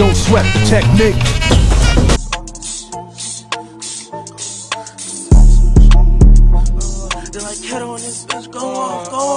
don't sweat the technique. They're like, Kato on this bitch, go on, go on.